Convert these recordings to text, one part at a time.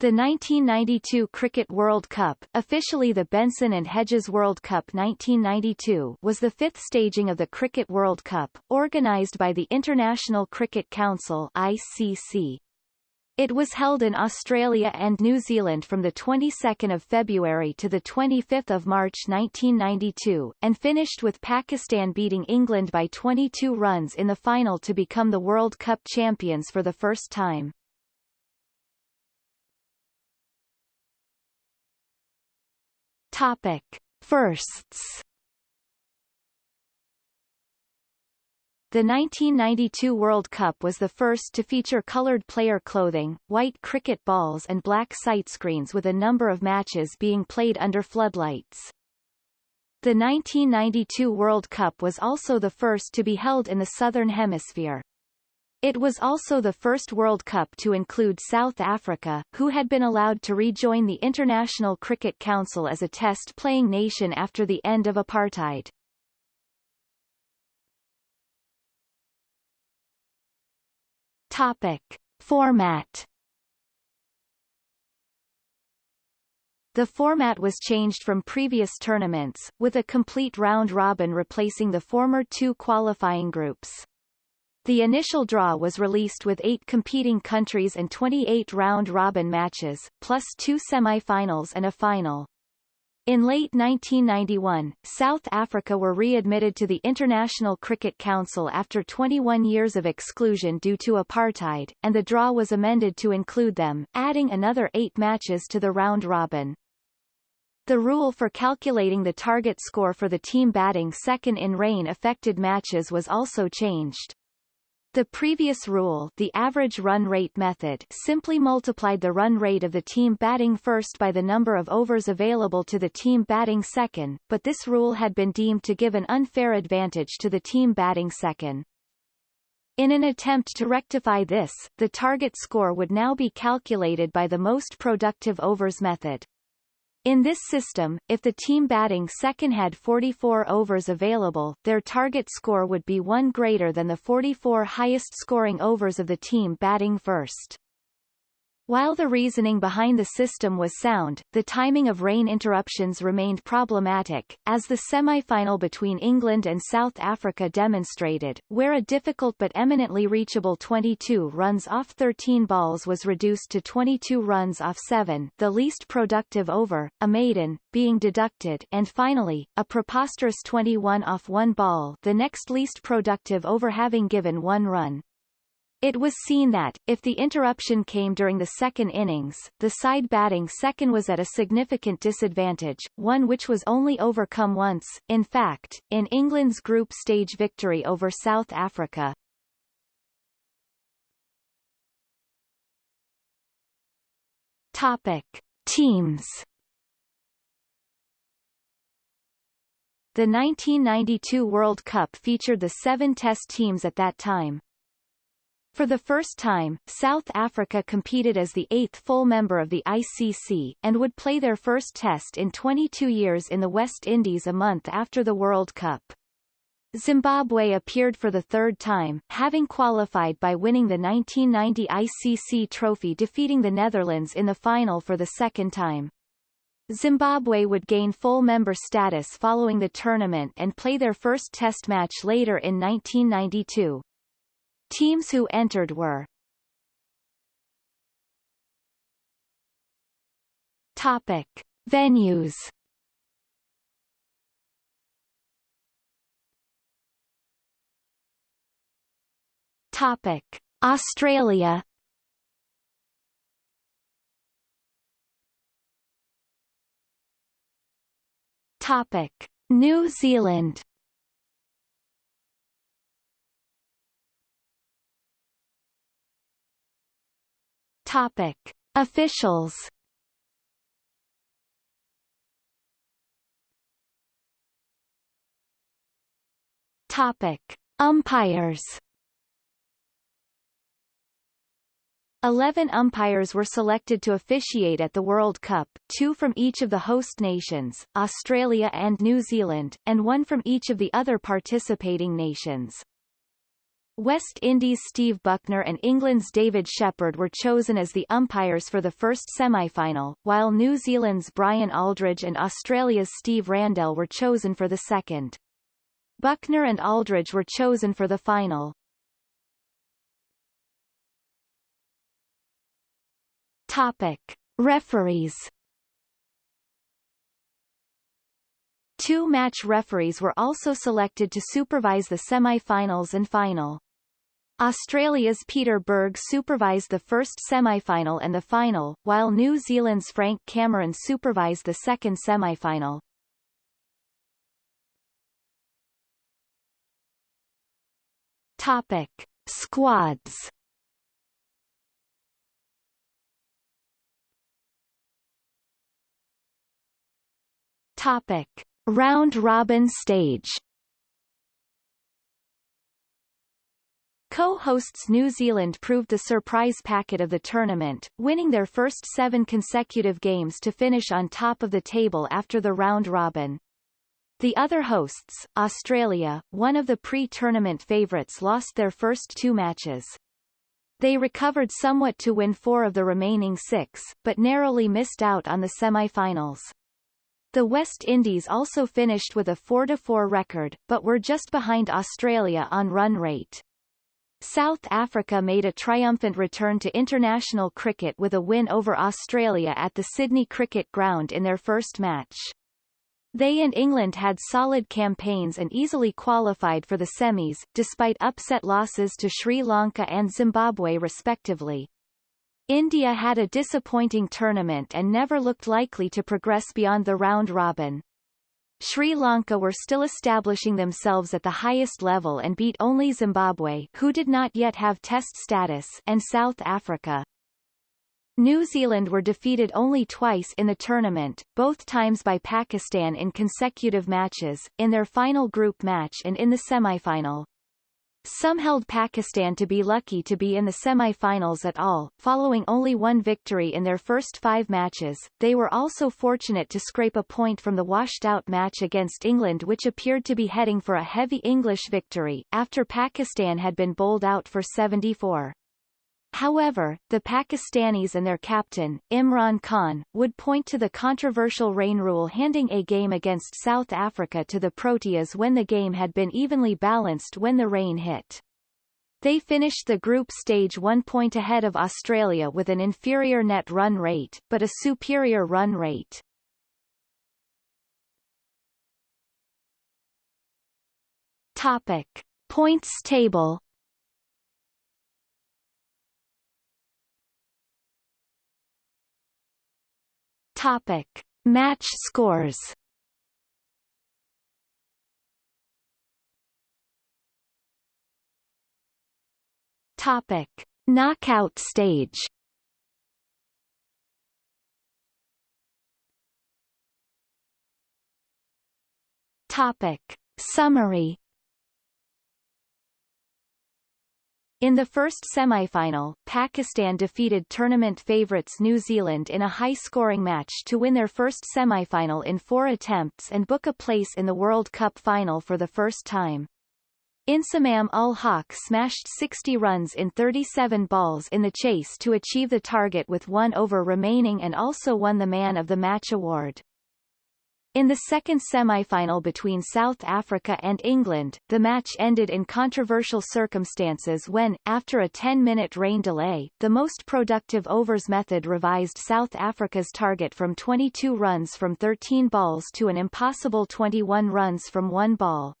The 1992 Cricket World Cup, officially the Benson and Hedges World Cup 1992, was the fifth staging of the Cricket World Cup, organised by the International Cricket Council ICC. It was held in Australia and New Zealand from the 22nd of February to the 25th of March 1992, and finished with Pakistan beating England by 22 runs in the final to become the World Cup champions for the first time. Topic. Firsts The 1992 World Cup was the first to feature colored player clothing, white cricket balls and black sight screens with a number of matches being played under floodlights. The 1992 World Cup was also the first to be held in the Southern Hemisphere. It was also the first World Cup to include South Africa, who had been allowed to rejoin the International Cricket Council as a test-playing nation after the end of apartheid. Topic. Format The format was changed from previous tournaments, with a complete round-robin replacing the former two qualifying groups. The initial draw was released with eight competing countries and 28 round-robin matches, plus two semi-finals and a final. In late 1991, South Africa were readmitted to the International Cricket Council after 21 years of exclusion due to apartheid, and the draw was amended to include them, adding another eight matches to the round-robin. The rule for calculating the target score for the team batting second in rain affected matches was also changed. The previous rule the average run rate method simply multiplied the run rate of the team batting first by the number of overs available to the team batting second, but this rule had been deemed to give an unfair advantage to the team batting second. In an attempt to rectify this, the target score would now be calculated by the most productive overs method. In this system, if the team batting second had 44 overs available, their target score would be one greater than the 44 highest scoring overs of the team batting first. While the reasoning behind the system was sound, the timing of rain interruptions remained problematic, as the semi-final between England and South Africa demonstrated, where a difficult but eminently reachable 22 runs off 13 balls was reduced to 22 runs off 7 the least productive over, a maiden, being deducted and finally, a preposterous 21 off one ball the next least productive over having given one run. It was seen that, if the interruption came during the second innings, the side batting second was at a significant disadvantage, one which was only overcome once, in fact, in England's group stage victory over South Africa. Topic. Teams The 1992 World Cup featured the seven Test teams at that time, for the first time, South Africa competed as the eighth full member of the ICC, and would play their first test in 22 years in the West Indies a month after the World Cup. Zimbabwe appeared for the third time, having qualified by winning the 1990 ICC trophy defeating the Netherlands in the final for the second time. Zimbabwe would gain full member status following the tournament and play their first test match later in 1992. Teams who entered were Topic. Venues Topic. Australia Topic. New Zealand Topic. Officials Topic. Umpires Eleven umpires were selected to officiate at the World Cup, two from each of the host nations, Australia and New Zealand, and one from each of the other participating nations. West Indies' Steve Bucknor and England's David Shepherd were chosen as the umpires for the first semi-final, while New Zealand's Brian Aldridge and Australia's Steve Randell were chosen for the second. Buckner and Aldridge were chosen for the final. Topic. Referees Two match referees were also selected to supervise the semi-finals and final. Australia's Peter Burge supervised the first semi-final and the final, while New Zealand's Frank Cameron supervised the second semi-final. Topic. Squads Topic. Round-robin stage Co-hosts New Zealand proved the surprise packet of the tournament, winning their first seven consecutive games to finish on top of the table after the round-robin. The other hosts, Australia, one of the pre-tournament favourites lost their first two matches. They recovered somewhat to win four of the remaining six, but narrowly missed out on the semi-finals. The West Indies also finished with a 4-4 record, but were just behind Australia on run rate. South Africa made a triumphant return to international cricket with a win over Australia at the Sydney Cricket Ground in their first match. They and England had solid campaigns and easily qualified for the semis, despite upset losses to Sri Lanka and Zimbabwe respectively. India had a disappointing tournament and never looked likely to progress beyond the round-robin. Sri Lanka were still establishing themselves at the highest level and beat only Zimbabwe who did not yet have test status and South Africa. New Zealand were defeated only twice in the tournament, both times by Pakistan in consecutive matches, in their final group match and in the semi-final. Some held Pakistan to be lucky to be in the semi-finals at all, following only one victory in their first five matches. They were also fortunate to scrape a point from the washed-out match against England which appeared to be heading for a heavy English victory, after Pakistan had been bowled out for 74. However, the Pakistanis and their captain, Imran Khan, would point to the controversial rain rule handing a game against South Africa to the Proteas when the game had been evenly balanced when the rain hit. They finished the group stage one point ahead of Australia with an inferior net run rate, but a superior run rate. Topic. Points table Topic. Match scores Topic. Knockout stage Topic. Summary In the first semi-final, Pakistan defeated tournament favourites New Zealand in a high-scoring match to win their first semi-final in four attempts and book a place in the World Cup final for the first time. Inzamam ul Haq smashed 60 runs in 37 balls in the chase to achieve the target with one over remaining and also won the Man of the Match award. In the second semi-final between South Africa and England, the match ended in controversial circumstances when, after a 10-minute rain delay, the most productive overs method revised South Africa's target from 22 runs from 13 balls to an impossible 21 runs from one ball.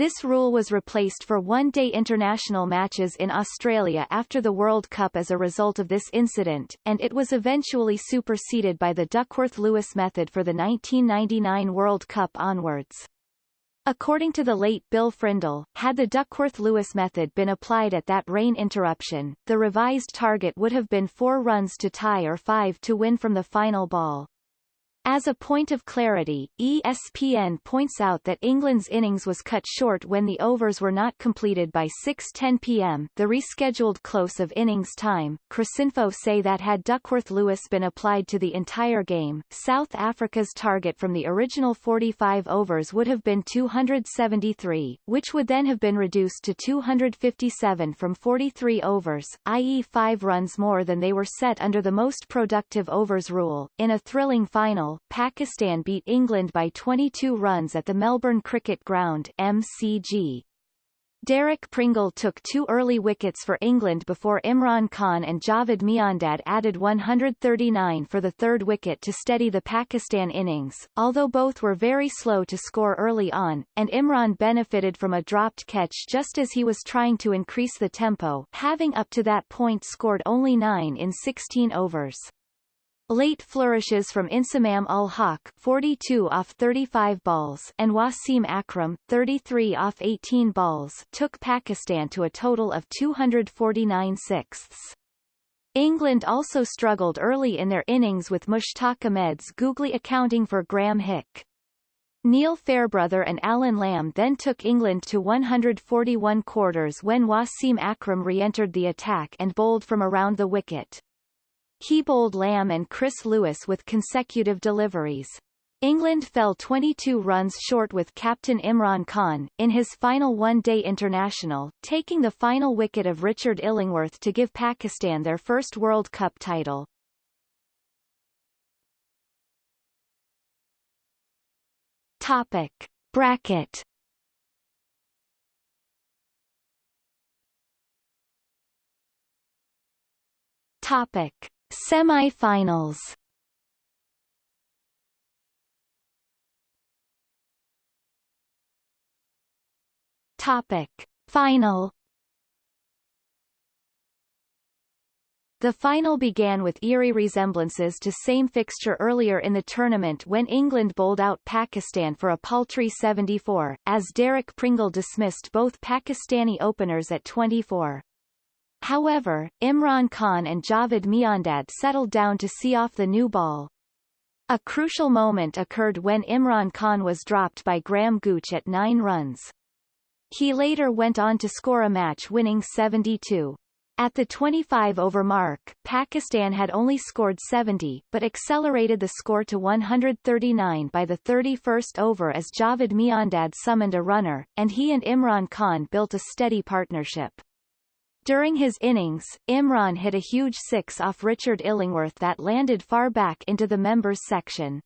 This rule was replaced for one-day international matches in Australia after the World Cup as a result of this incident, and it was eventually superseded by the Duckworth-Lewis method for the 1999 World Cup onwards. According to the late Bill Frindall, had the Duckworth-Lewis method been applied at that rain interruption, the revised target would have been four runs to tie or five to win from the final ball. As a point of clarity, ESPN points out that England's innings was cut short when the overs were not completed by 6.10 p.m. the rescheduled close of innings time. Cricinfo say that had Duckworth-Lewis been applied to the entire game, South Africa's target from the original 45 overs would have been 273, which would then have been reduced to 257 from 43 overs, i.e. five runs more than they were set under the most productive overs rule. In a thrilling final, Pakistan beat England by 22 runs at the Melbourne Cricket Ground MCG. Derek Pringle took two early wickets for England before Imran Khan and Javed Miandad added 139 for the third wicket to steady the Pakistan innings, although both were very slow to score early on, and Imran benefited from a dropped catch just as he was trying to increase the tempo, having up to that point scored only 9 in 16 overs. Late flourishes from Inzamam ul Haq 42 off 35 balls and Wasim Akram 33 off 18 balls took Pakistan to a total of 249 sixths. England also struggled early in their innings with Mushtaq Ahmed's googly accounting for Graeme Hick. Neil Fairbrother and Alan Lamb then took England to 141 quarters when Wasim Akram re-entered the attack and bowled from around the wicket. He bowled Lamb and Chris Lewis with consecutive deliveries. England fell 22 runs short with captain Imran Khan, in his final one-day international, taking the final wicket of Richard Illingworth to give Pakistan their first World Cup title. Topic. Bracket Topic. Semi-finals Topic. Final The final began with eerie resemblances to same fixture earlier in the tournament when England bowled out Pakistan for a paltry 74, as Derek Pringle dismissed both Pakistani openers at 24. However, Imran Khan and Javed Miandad settled down to see off the new ball. A crucial moment occurred when Imran Khan was dropped by Graham Gooch at nine runs. He later went on to score a match-winning 72. At the 25-over mark, Pakistan had only scored 70, but accelerated the score to 139 by the 31st over as Javed Miandad summoned a runner, and he and Imran Khan built a steady partnership. During his innings, Imran hit a huge six off Richard Illingworth that landed far back into the members section.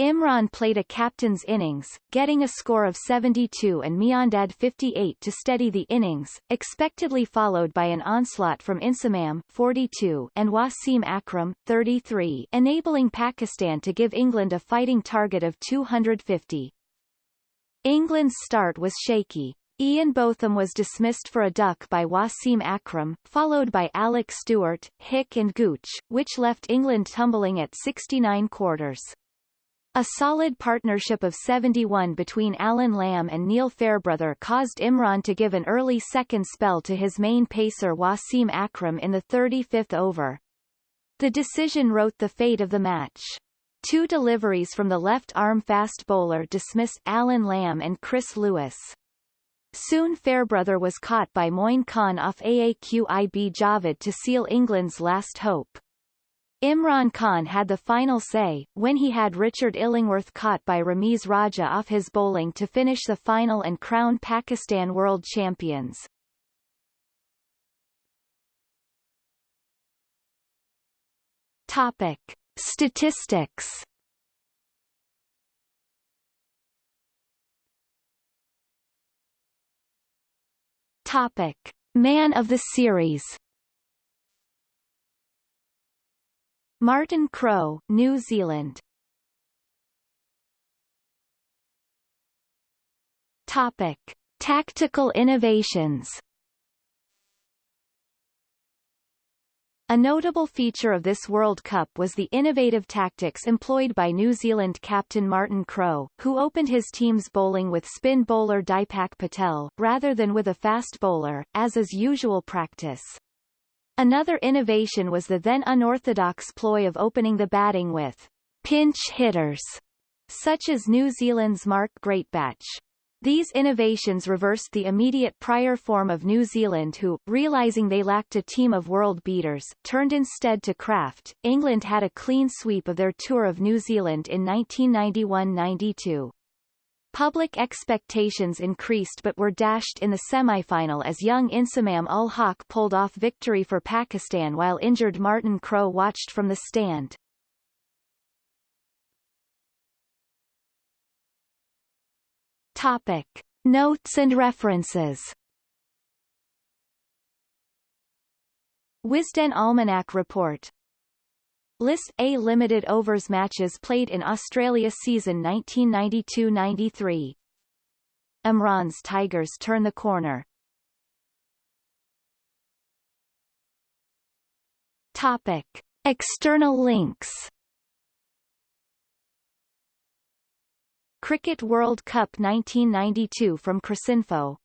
Imran played a captain's innings, getting a score of 72 and Miandad 58 to steady the innings, expectedly followed by an onslaught from Inzamam 42 and Wasim Akram 33, enabling Pakistan to give England a fighting target of 250. England's start was shaky. Ian Botham was dismissed for a duck by Wasim Akram, followed by Alec Stewart, Hick and Gooch, which left England tumbling at 69 quarters. A solid partnership of 71 between Alan Lamb and Neil Fairbrother caused Imran to give an early second spell to his main pacer Wasim Akram in the 35th over. The decision wrote the fate of the match. Two deliveries from the left-arm fast bowler dismissed Alan Lamb and Chris Lewis. Soon Fairbrother was caught by Moin Khan off Aaqib Javed to seal England's last hope. Imran Khan had the final say, when he had Richard Illingworth caught by Ramiz Raja off his bowling to finish the final and crown Pakistan world champions. Topic. Statistics Topic: Man of the Series. Martin Crowe, New Zealand. Topic: Tactical innovations. A notable feature of this World Cup was the innovative tactics employed by New Zealand captain Martin Crowe, who opened his team's bowling with spin bowler Dipak Patel, rather than with a fast bowler, as is usual practice. Another innovation was the then unorthodox ploy of opening the batting with pinch hitters, such as New Zealand's Mark Greatbatch. These innovations reversed the immediate prior form of New Zealand who, realizing they lacked a team of world beaters, turned instead to craft. England had a clean sweep of their tour of New Zealand in 1991-92. Public expectations increased but were dashed in the semi-final as young Inzamam ul Haq pulled off victory for Pakistan while injured Martin Crowe watched from the stand. Topic. Notes and references. Wisden Almanac Report. List A limited overs matches played in Australia season 1992-93 Imran's Tigers turn the corner. Topic. External links Cricket World Cup 1992 from Cricinfo